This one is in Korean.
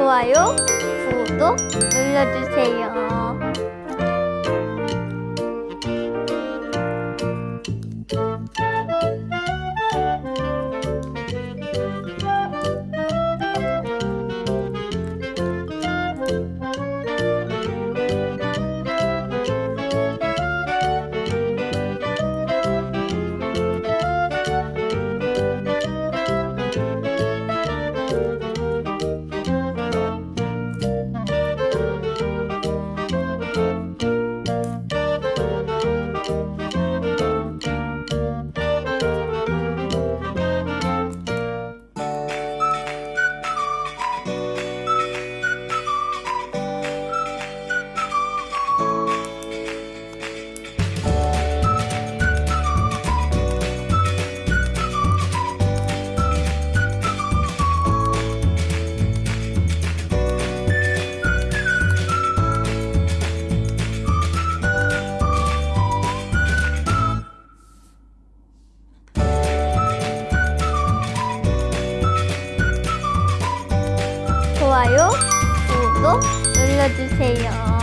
좋아요, 구독 눌러주세요. 좋아요, 구독 눌러주세요.